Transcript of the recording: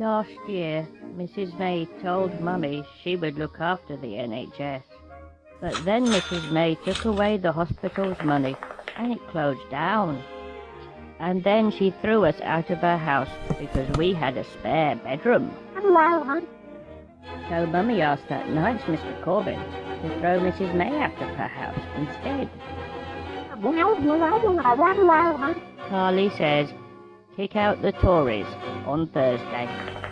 Last year, Mrs. May told Mummy she would look after the NHS. But then Mrs. May took away the hospital's money and it closed down. And then she threw us out of her house because we had a spare bedroom. So Mummy asked that nice Mr. Corbyn to throw Mrs. May out of her house instead. Carly says, kick out the Tories on Thursday.